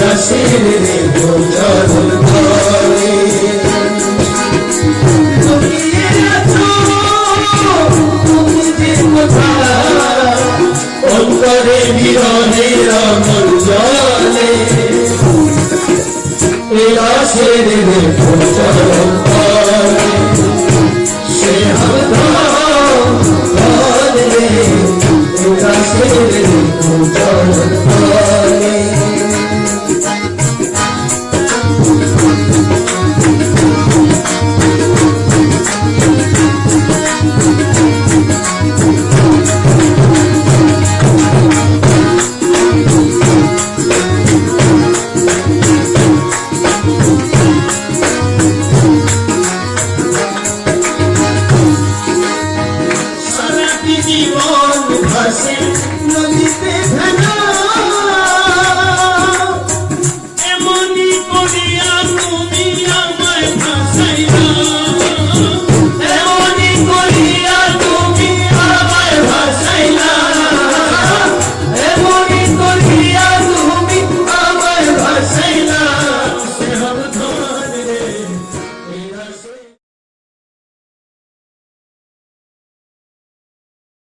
দাসের ভোজন করে সে জীবন ভাসে। নদীতে